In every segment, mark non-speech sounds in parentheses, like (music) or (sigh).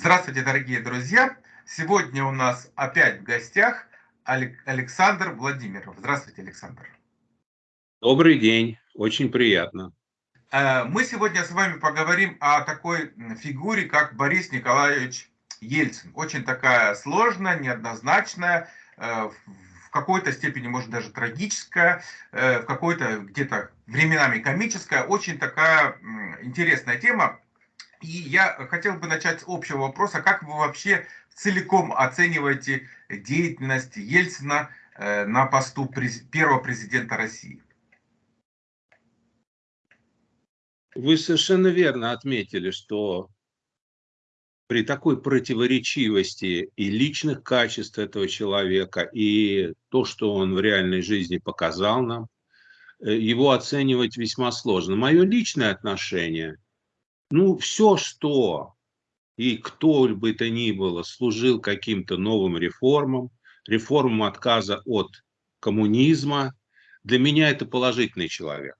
Здравствуйте, дорогие друзья! Сегодня у нас опять в гостях Александр Владимиров. Здравствуйте, Александр. Добрый день, очень приятно. Э, мы сегодня с вами поговорим о такой фигуре, как Борис Николаевич Ельцин. Очень такая сложная, неоднозначная, э, в какой-то степени, может, даже трагическая, э, в какой-то где-то временами комическая. Очень такая интересная тема. И я хотел бы начать с общего вопроса. Как вы вообще целиком оцениваете деятельность Ельцина э, на посту первого президента России? Вы совершенно верно отметили, что при такой противоречивости и личных качеств этого человека, и то, что он в реальной жизни показал нам, э, его оценивать весьма сложно. Мое личное отношение – ну, все, что и кто бы то ни было служил каким-то новым реформам, реформам отказа от коммунизма, для меня это положительный человек.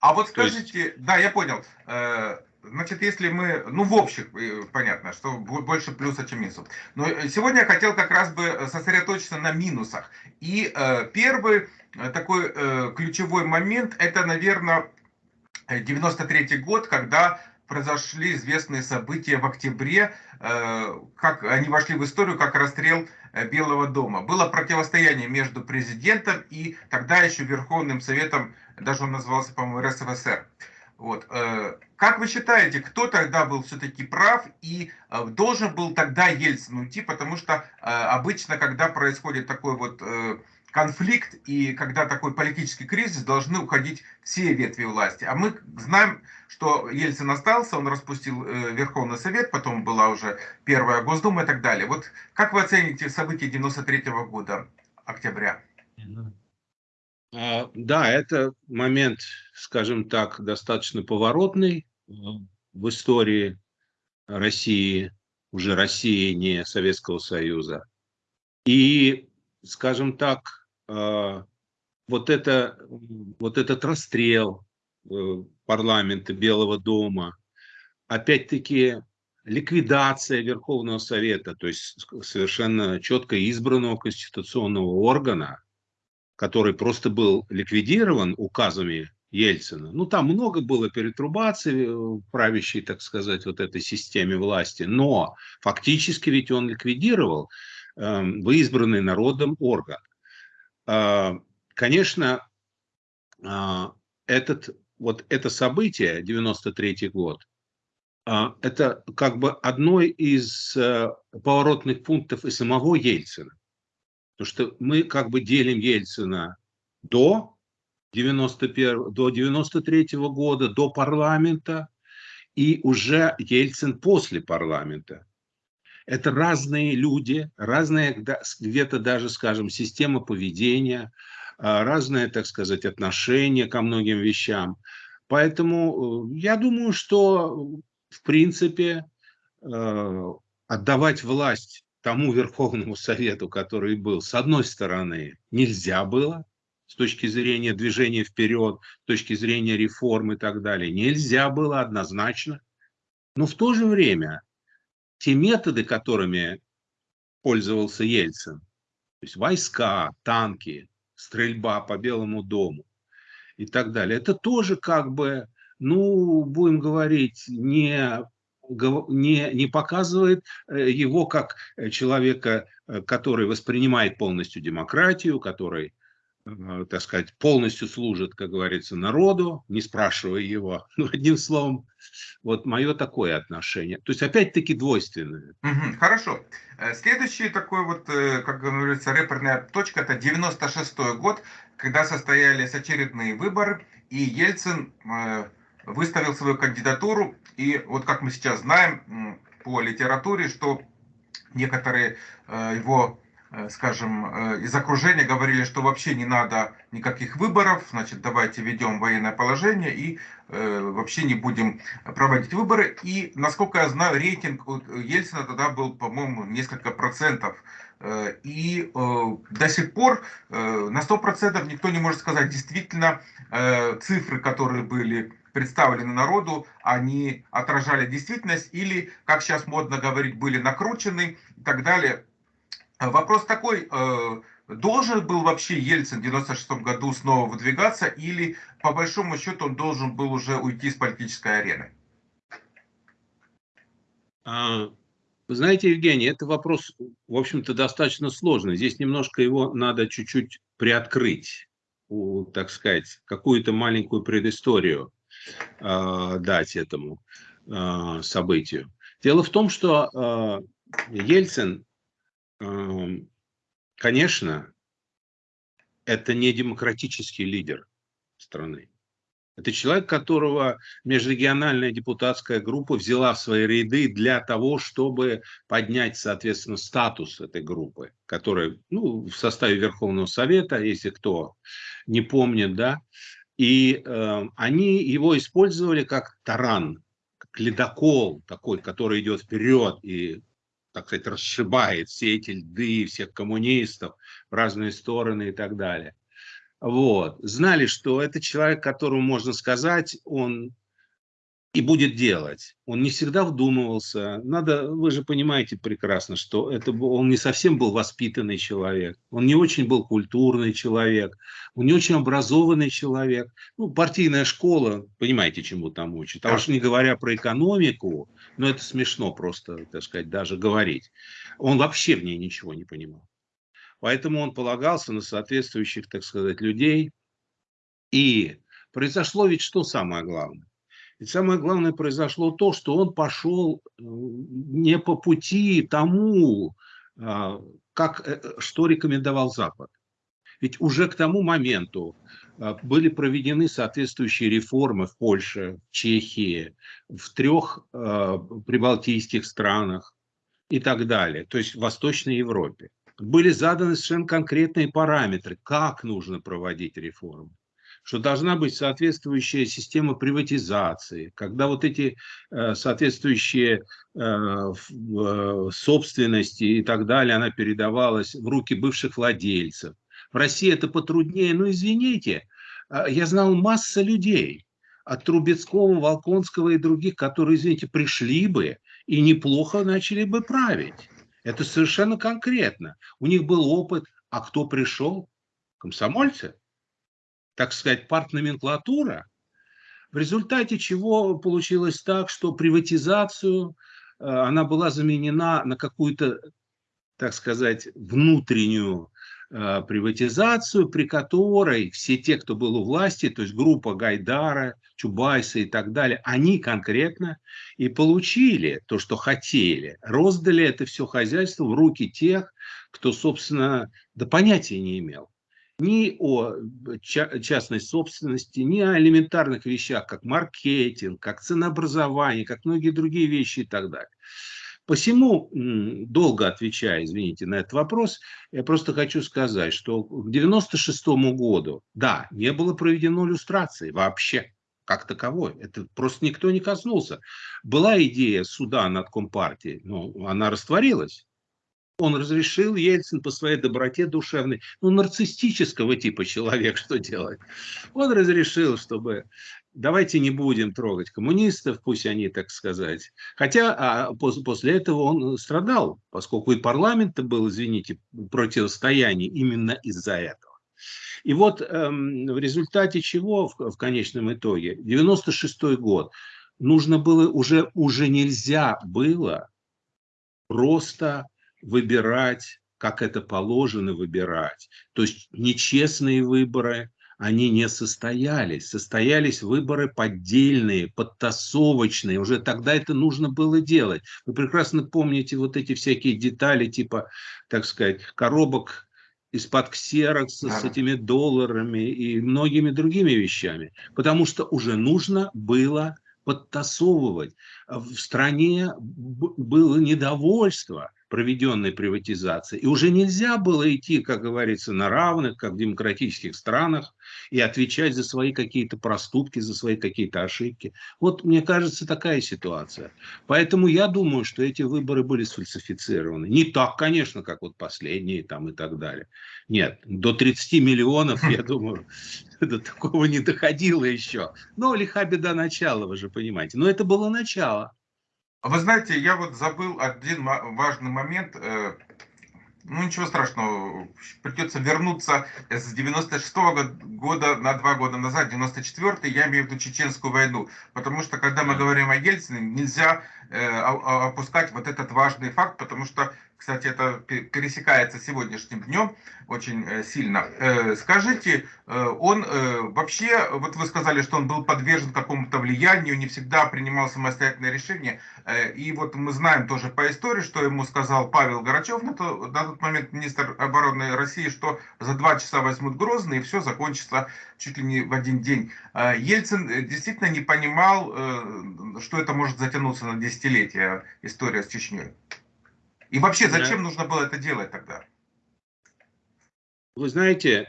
А вот скажите, есть... да, я понял. Э, значит, если мы, ну, в общем, э, понятно, что больше плюса, чем минусов. Но сегодня я хотел как раз бы сосредоточиться на минусах. И э, первый такой ключевой момент, это, наверное, 93 год, когда произошли известные события в октябре, э, как они вошли в историю как расстрел э, Белого дома. Было противостояние между президентом и тогда еще Верховным Советом, даже он назывался, по-моему, РСФСР. Вот. Э, как вы считаете, кто тогда был все-таки прав и должен был тогда Ельцин уйти? Потому что обычно, когда происходит такой вот конфликт и когда такой политический кризис, должны уходить все ветви власти. А мы знаем, что Ельцин остался, он распустил э, Верховный Совет, потом была уже первая Госдума и так далее. Вот как вы оцените события 93 -го года, октября? А, да, это момент, скажем так, достаточно поворотный э, в истории России, уже России, не Советского Союза. И, скажем так, а, вот, это, вот этот расстрел э, парламента Белого дома, опять-таки ликвидация Верховного Совета, то есть совершенно четко избранного конституционного органа, который просто был ликвидирован указами Ельцина. Ну, там много было перетрубаций в правящей, так сказать, вот этой системе власти, но фактически ведь он ликвидировал э, избранный народом орган. А, конечно, а, этот, вот это событие, 93 год, а, это как бы одно из э, поворотных пунктов и самого Ельцина. Потому что мы как бы делим Ельцина до 91, до 93 года, до парламента, и уже Ельцин после парламента. Это разные люди, разные где-то даже, скажем, система поведения, а, разное, так сказать, отношение ко многим вещам. Поэтому э, я думаю, что, в принципе, э, отдавать власть тому Верховному Совету, который был, с одной стороны, нельзя было, с точки зрения движения вперед, с точки зрения реформ и так далее, нельзя было однозначно. Но в то же время те методы, которыми пользовался Ельцин, то есть войска, танки, стрельба по Белому дому и так далее, это тоже как бы, ну, будем говорить, не не, не показывает э, его как человека, э, который воспринимает полностью демократию, который так сказать, полностью служит, как говорится, народу, не спрашивая его. Ну, (laughs) одним словом, вот мое такое отношение. То есть, опять-таки, двойственное. Угу, хорошо. Э, следующий такой вот, э, как говорится, реперная точка, это 96 год, когда состоялись очередные выборы, и Ельцин выставил свою кандидатуру, и вот как мы сейчас знаем по литературе, что некоторые его Э, скажем, э, из окружения говорили, что вообще не надо никаких выборов, значит, давайте ведем военное положение и э, вообще не будем проводить выборы. И, насколько я знаю, рейтинг Ельцина тогда был, по-моему, несколько процентов. И до сих пор на 100% никто не может сказать, действительно, цифры, которые были представлены народу, они отражали действительность или, как сейчас модно говорить, были накручены и так далее. Вопрос такой, э, должен был вообще Ельцин в 96 году снова выдвигаться или по большому счету он должен был уже уйти с политической арены? А, вы знаете, Евгений, это вопрос, в общем-то, достаточно сложный. Здесь немножко его надо чуть-чуть приоткрыть, так сказать, какую-то маленькую предысторию э, дать этому событию. Дело в том, что Ельцин, конечно, это не демократический лидер страны. Это человек, которого межрегиональная депутатская группа взяла в свои ряды для того, чтобы поднять, соответственно, статус этой группы, которая ну, в составе Верховного Совета, если кто не помнит, да, и э, они его использовали как таран, как ледокол такой, который идет вперед и, так сказать, расшибает все эти льды, всех коммунистов в разные стороны и так далее. Вот. Знали, что это человек, которому можно сказать, он и будет делать. Он не всегда вдумывался. Надо, вы же понимаете прекрасно, что это он не совсем был воспитанный человек, он не очень был культурный человек, он не очень образованный человек. Ну, партийная школа, понимаете, чему там учат. А уж не говоря про экономику, но это смешно просто, так сказать, даже говорить. Он вообще в ней ничего не понимал. Поэтому он полагался на соответствующих, так сказать, людей. И произошло ведь что самое главное? Ведь самое главное произошло то, что он пошел э, не по пути тому, а, как, э, что рекомендовал Запад. Ведь уже к тому моменту а, были проведены соответствующие реформы в Польше, в Чехии, в трех а, прибалтийских странах и так далее, то есть в Восточной Европе были заданы совершенно конкретные параметры, как нужно проводить реформы что должна быть соответствующая система приватизации, когда вот эти э, соответствующие э, э, собственности и так далее, она передавалась в руки бывших владельцев. В России это потруднее, но извините, я знал масса людей, от Трубецкого, Волконского и других, которые, извините, пришли бы и неплохо начали бы править. Это совершенно конкретно. У них был опыт. А кто пришел? Комсомольцы. Так сказать, партноменклатура. В результате чего получилось так, что приватизацию, э, она была заменена на какую-то, так сказать, внутреннюю Э, приватизацию, при которой все те, кто был у власти, то есть группа Гайдара, Чубайса и так далее, они конкретно и получили то, что хотели. Роздали это все хозяйство в руки тех, кто, собственно, да понятия не имел ни о частной собственности, ни о элементарных вещах, как маркетинг, как ценообразование, как многие другие вещи и так далее. Посему, долго отвечая, извините, на этот вопрос, я просто хочу сказать, что к 96 году, да, не было проведено иллюстрации вообще, как таковой. Это просто никто не коснулся. Была идея суда над Компартией, но она растворилась. Он разрешил Ельцин по своей доброте душевной, ну, нарциссического типа человек, что делать? Он разрешил, чтобы давайте не будем трогать коммунистов, пусть они, так сказать. Хотя а, после этого он страдал, поскольку и парламент был, извините, противостояние именно из-за этого. И вот эм, в результате чего, в, в конечном итоге, 96 год, нужно было уже, уже нельзя было просто выбирать, как это положено выбирать. То есть нечестные выборы, они не состоялись. Состоялись выборы поддельные, подтасовочные. Уже тогда это нужно было делать. Вы прекрасно помните вот эти всякие детали, типа, так сказать, коробок из-под ксерокса с этими долларами и многими другими вещами. Потому что уже нужно было подтасовывать. В стране было недовольство проведенной приватизации. И уже нельзя было идти, как говорится, на равных, как в демократических странах, и отвечать за свои какие-то проступки, за свои какие-то ошибки. Вот, мне кажется, такая ситуация. Поэтому я думаю, что эти выборы были сфальсифицированы. Не так, конечно, как вот последние там и так далее. Нет, до 30 миллионов, я думаю, (laughs) до такого не доходило еще. Но лиха беда начала, вы же понимаете. Но это было начало. Вы знаете, я вот забыл один важный момент. Э, ну, ничего страшного, придется вернуться с 96 -го года на два года назад, 94 я имею в виду Чеченскую войну. Потому что, когда мы говорим о Ельцине, нельзя э, опускать вот этот важный факт, потому что кстати, это пересекается сегодняшним днем очень э, сильно. Э, скажите, э, он вообще, вот вы сказали, что он был подвержен какому-то влиянию, не всегда принимал самостоятельное решение. И вот мы знаем тоже по истории, что ему сказал Павел Горачев, на, на тот момент министр обороны России, что за два часа возьмут Грозный, и все закончится чуть ли не в один день. Ельцин действительно не понимал, что это может затянуться на десятилетия история с Чечней. И вообще, зачем да. нужно было это делать тогда? Вы знаете,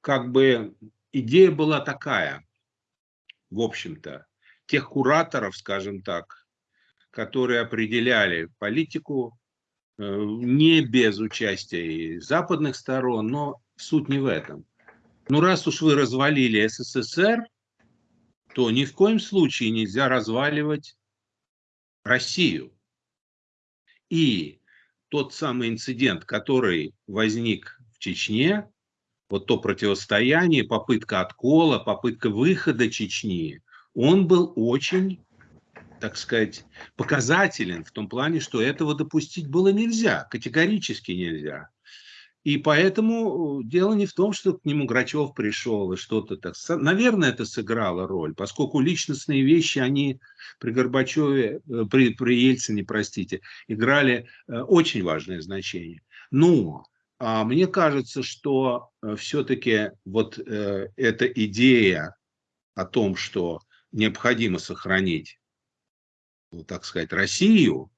как бы идея была такая, в общем-то, тех кураторов, скажем так, которые определяли политику э, не без участия и западных сторон, но суть не в этом. Ну, раз уж вы развалили СССР, то ни в коем случае нельзя разваливать Россию. И тот самый инцидент, который возник в Чечне, вот то противостояние, попытка откола, попытка выхода Чечни, он был очень, так сказать, показателен в том плане, что этого допустить было нельзя, категорически нельзя. И поэтому э, дело не в том, что к нему Грачев пришел и что-то так. Наверное, это сыграло роль, поскольку личностные вещи, они при Горбачеве, э, при, при Ельцине, простите, играли э, очень важное значение. Но а мне кажется, что все-таки вот э, эта идея о том, что необходимо сохранить, ну, так сказать, Россию,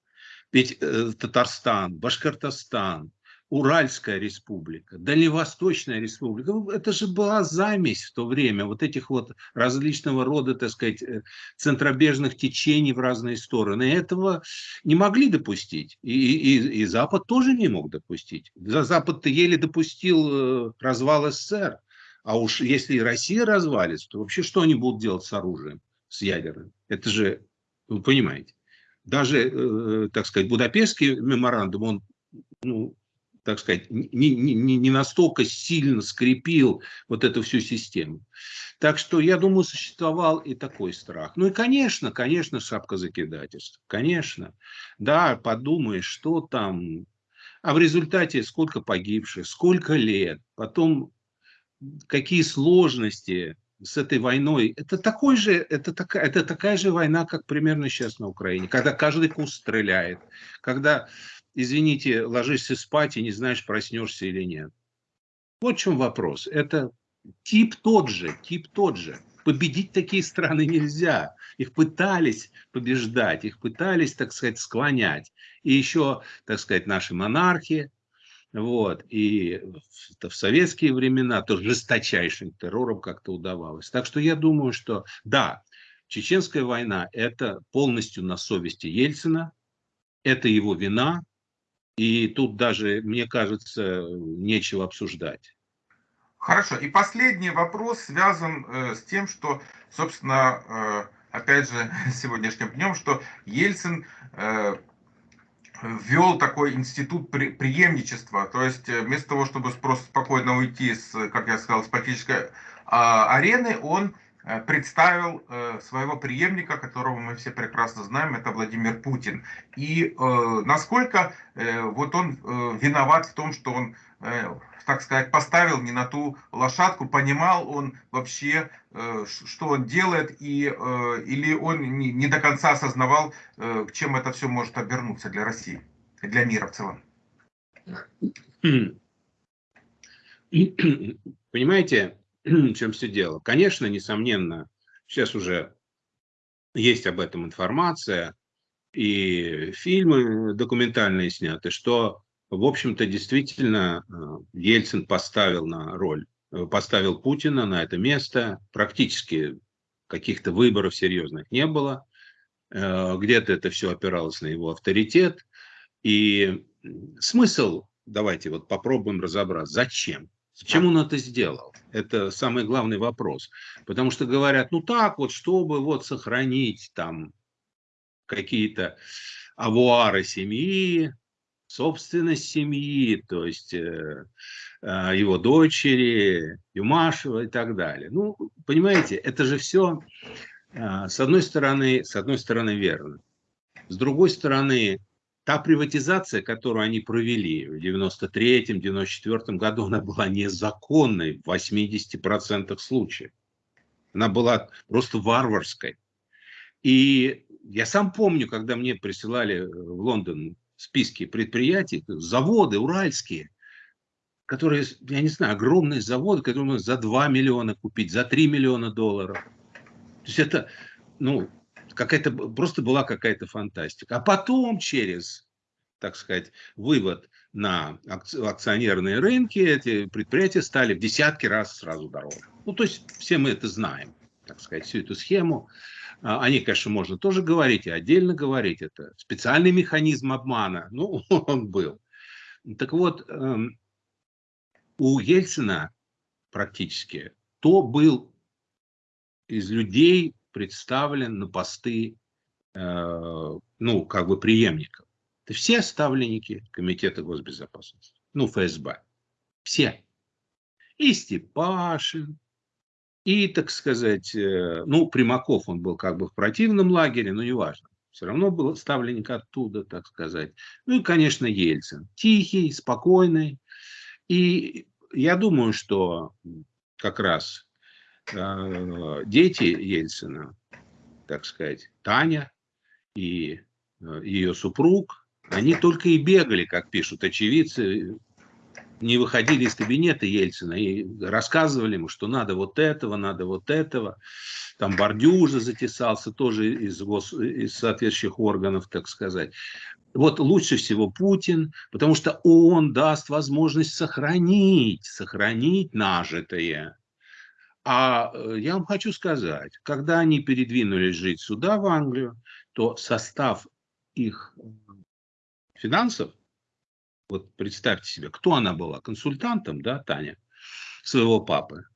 ведь э, Татарстан, Башкортостан, Уральская республика, Дальневосточная республика. Ну, это же была замесь в то время вот этих вот различного рода, так сказать, э, центробежных течений в разные стороны. Этого не могли допустить. И, и, и Запад тоже не мог допустить. Запад-то еле допустил э, развал СССР. А уж если Россия развалится, то вообще что они будут делать с оружием, с ядерным? Это же, вы понимаете, даже, э, так сказать, Будапештский меморандум, он ну, так сказать, не, не, не настолько сильно скрепил вот эту всю систему. Так что, я думаю, существовал и такой страх. Ну и, конечно, конечно, шапка закидательства. Конечно. Да, подумаешь, что там. А в результате сколько погибших, сколько лет, потом какие сложности с этой войной. Это, такой же, это, такая, это такая же война, как примерно сейчас на Украине, когда каждый куст стреляет, когда извините, ложишься спать и не знаешь, проснешься или нет. Вот в чем вопрос. Это тип тот же, тип тот же. Победить такие страны нельзя. Их пытались побеждать, их пытались, так сказать, склонять. И еще, так сказать, наши монархи, вот, и в, советские времена тоже жесточайшим террором как-то удавалось. Так что я думаю, что да, Чеченская война – это полностью на совести Ельцина, это его вина, и тут даже, мне кажется, нечего обсуждать. Хорошо. И последний вопрос связан э, с тем, что, собственно, э, опять же, (laughs) сегодняшним днем, что Ельцин э, ввел такой институт преемничества. То есть э, вместо того, чтобы просто спокойно уйти с, как я сказал, с политической э, арены, он представил э, своего преемника, которого мы все прекрасно знаем, это Владимир Путин. И э, насколько вот он виноват в том, что он, так сказать, поставил не на ту лошадку, понимал он вообще, что он делает, и, или он не до конца осознавал, чем это все может обернуться для России, для мира в целом. Понимаете, (clears throat) чем все дело. Конечно, несомненно, сейчас уже есть об этом информация, и фильмы документальные сняты, что, в общем-то, действительно Ельцин поставил на роль, поставил Путина на это место. Практически каких-то выборов серьезных не было. Где-то это все опиралось на его авторитет. И смысл, давайте вот попробуем разобрать, зачем? Зачем он это сделал? Это самый главный вопрос. Потому что говорят, ну так вот, чтобы вот сохранить там какие-то авуары семьи, собственность семьи, то есть э, э, его дочери, Юмашева и так далее. Ну, понимаете, это же все э, с одной стороны, с одной стороны верно. С другой стороны, та приватизация, которую они провели в 93-94 году, она была незаконной в 80% случаев. Она была просто варварской. И я сам помню, когда мне присылали в Лондон списки предприятий, заводы уральские, которые, я не знаю, огромные заводы, которые можно за 2 миллиона купить, за 3 миллиона долларов. То есть это, ну, какая-то просто была какая-то фантастика. А потом через, так сказать, вывод на акционерные рынки эти предприятия стали в десятки раз сразу дороже. Ну, то есть все мы это знаем, так сказать, всю эту схему. А, о ней, конечно, можно тоже говорить и отдельно говорить. Это специальный механизм обмана. Ну, (laughs) он был. Так вот, эм, у Ельцина практически то был из людей, представлен на посты, э, ну, как бы преемников. Это все ставленники Комитета госбезопасности, ну, ФСБ. Все. И Степашин, и, так сказать, э, ну, Примаков, он был как бы в противном лагере, но неважно. Все равно был ставленник оттуда, так сказать. Ну и, конечно, Ельцин. Тихий, спокойный. И я думаю, что как раз дети Ельцина, так сказать, Таня и э, ее супруг, они только и бегали, как пишут очевидцы, не выходили из кабинета Ельцина и рассказывали ему, что надо вот этого, надо вот этого. Там Бордюжа затесался тоже из, гос, из соответствующих органов, так сказать. Вот лучше всего Путин, потому что он даст возможность сохранить, сохранить нажитое. А э, я вам хочу сказать, когда они передвинулись жить сюда, в Англию, то состав их финансов, вот представьте себе, кто она была, консультантом, да, Таня, своего папы,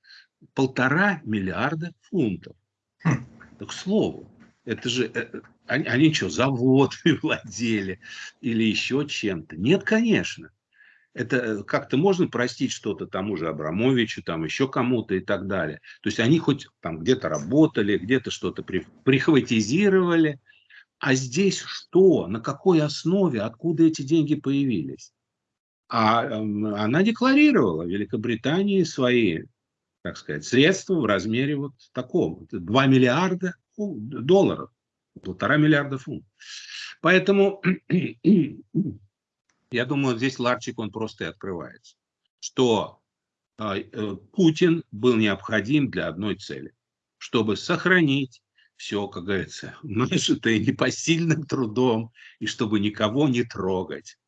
полтора миллиарда фунтов. Хм. Так к слову, это же, э, они, они что, заводами (laughs) владели или еще чем-то? Нет, конечно это э, как-то можно простить что-то тому же Абрамовичу, там еще кому-то и так далее. То есть они хоть там где-то работали, где-то что-то прихватизировали. А здесь что? На какой основе? Откуда эти деньги появились? А эм, она декларировала Великобритании свои, так сказать, средства в размере вот таком. 2 миллиарда долларов, полтора миллиарда фунтов. Поэтому Я думаю, здесь ларчик, он просто и открывается. Что а, э, Путин был необходим для одной цели. Чтобы сохранить все, как говорится, (laughs) нажитое непосильным трудом, и чтобы никого не трогать.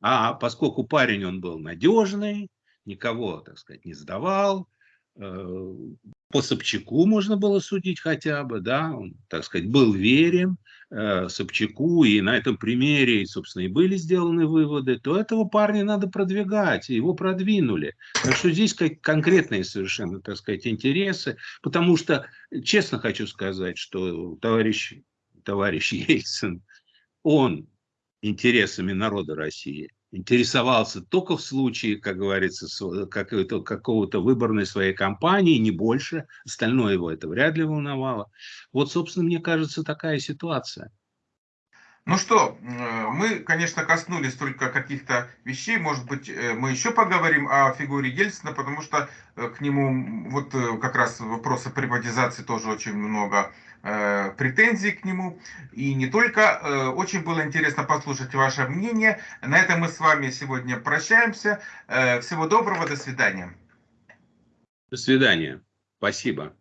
А поскольку парень он был надежный, никого, так сказать, не сдавал, э, по Собчаку можно было судить хотя бы, да, он, так сказать, был верен Собчаку, и на этом примере, собственно, и были сделаны выводы, то этого парня надо продвигать, его продвинули. Так что здесь как конкретные совершенно, так сказать, интересы, потому что, честно хочу сказать, что товарищ, товарищ (laughs) Ельцин, он интересами народа России интересовался только в случае, как говорится, какого-то выборной своей кампании, не больше. Остальное его это вряд ли волновало. Вот, собственно, мне кажется, такая ситуация. Ну что, мы, конечно, коснулись только каких-то вещей, может быть, э, мы еще поговорим о фигуре Ельцина, потому что э, к нему вот э, как раз вопросы приватизации тоже очень много э, претензий к нему. И не только. Э, очень было интересно послушать ваше мнение. На этом мы с вами сегодня прощаемся. Э, всего доброго, до свидания. До свидания. Спасибо.